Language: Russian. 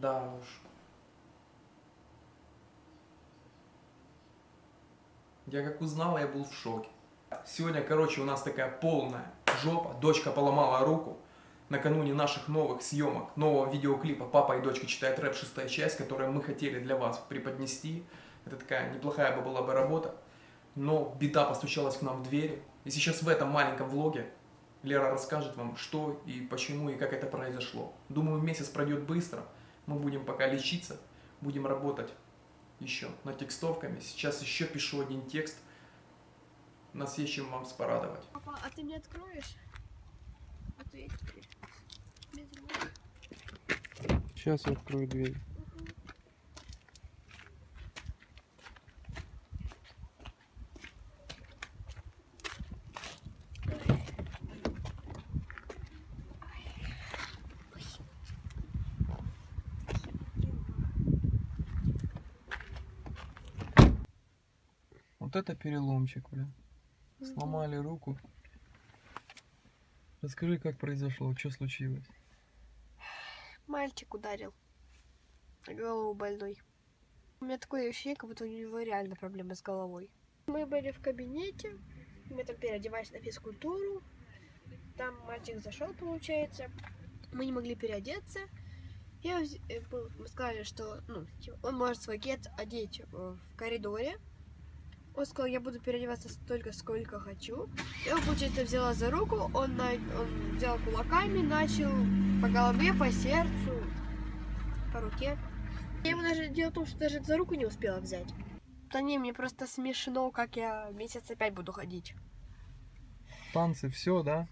Да уж. Я как узнал, я был в шоке. Сегодня, короче, у нас такая полная жопа. Дочка поломала руку. Накануне наших новых съемок, нового видеоклипа «Папа и дочка читают рэп. Шестая часть», которую мы хотели для вас преподнести. Это такая неплохая бы была бы работа. Но беда постучалась к нам в двери. И сейчас в этом маленьком влоге Лера расскажет вам, что и почему и как это произошло. Думаю, месяц пройдет быстро. Мы будем пока лечиться, будем работать еще над текстовками. Сейчас еще пишу один текст. Нас есть чем вам спорадовать. Папа, а ты мне откроешь? А рук. Сейчас я открою дверь. Вот это переломчик, бля. Сломали руку. Расскажи, как произошло, что случилось? Мальчик ударил. Голову больной. У меня такое ощущение, как будто у него реально проблемы с головой. Мы были в кабинете, мы там переодевались на физкультуру. Там мальчик зашел, получается. Мы не могли переодеться. Я, э, мы сказали, что ну, типа, он может свой гет одеть э, в коридоре. Он сказал, я буду переодеваться столько, сколько хочу. Я его, получается, взяла за руку, он, на- он взял кулаками, начал по голове, по сердцу, по руке. Я его даже, дело в том, что даже за руку не успела взять. Да не, мне просто смешно, как я месяц опять буду ходить. Танцы, все, да?